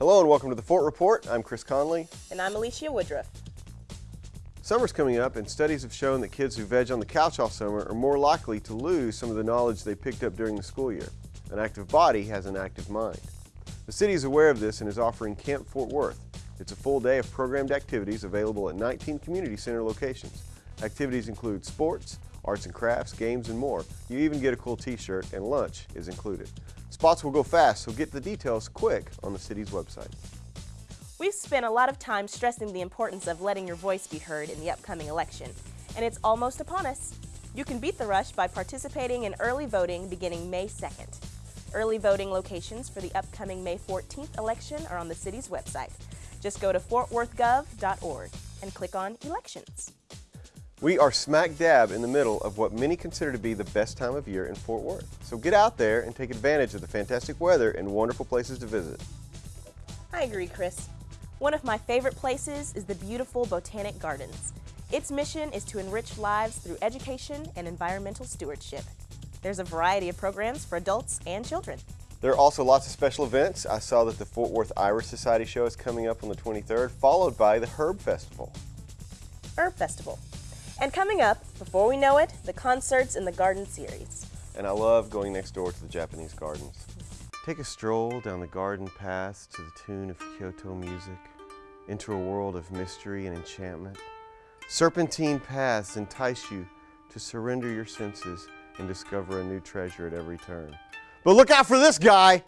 Hello and welcome to the Fort Report. I'm Chris Conley. And I'm Alicia Woodruff. Summer's coming up and studies have shown that kids who veg on the couch all summer are more likely to lose some of the knowledge they picked up during the school year. An active body has an active mind. The city is aware of this and is offering Camp Fort Worth. It's a full day of programmed activities available at 19 community center locations. Activities include sports, arts and crafts, games, and more. You even get a cool t-shirt and lunch is included. Spots will go fast, so get the details quick on the city's website. We've spent a lot of time stressing the importance of letting your voice be heard in the upcoming election, and it's almost upon us. You can beat the rush by participating in early voting beginning May 2nd. Early voting locations for the upcoming May 14th election are on the city's website. Just go to fortworthgov.org and click on Elections. We are smack dab in the middle of what many consider to be the best time of year in Fort Worth. So get out there and take advantage of the fantastic weather and wonderful places to visit. I agree, Chris. One of my favorite places is the beautiful Botanic Gardens. Its mission is to enrich lives through education and environmental stewardship. There's a variety of programs for adults and children. There are also lots of special events. I saw that the Fort Worth Iris Society show is coming up on the 23rd, followed by the Herb Festival. Herb Festival. And coming up, before we know it, the concerts in the Garden Series. And I love going next door to the Japanese gardens. Take a stroll down the garden paths to the tune of Kyoto music, into a world of mystery and enchantment. Serpentine paths entice you to surrender your senses and discover a new treasure at every turn. But look out for this guy!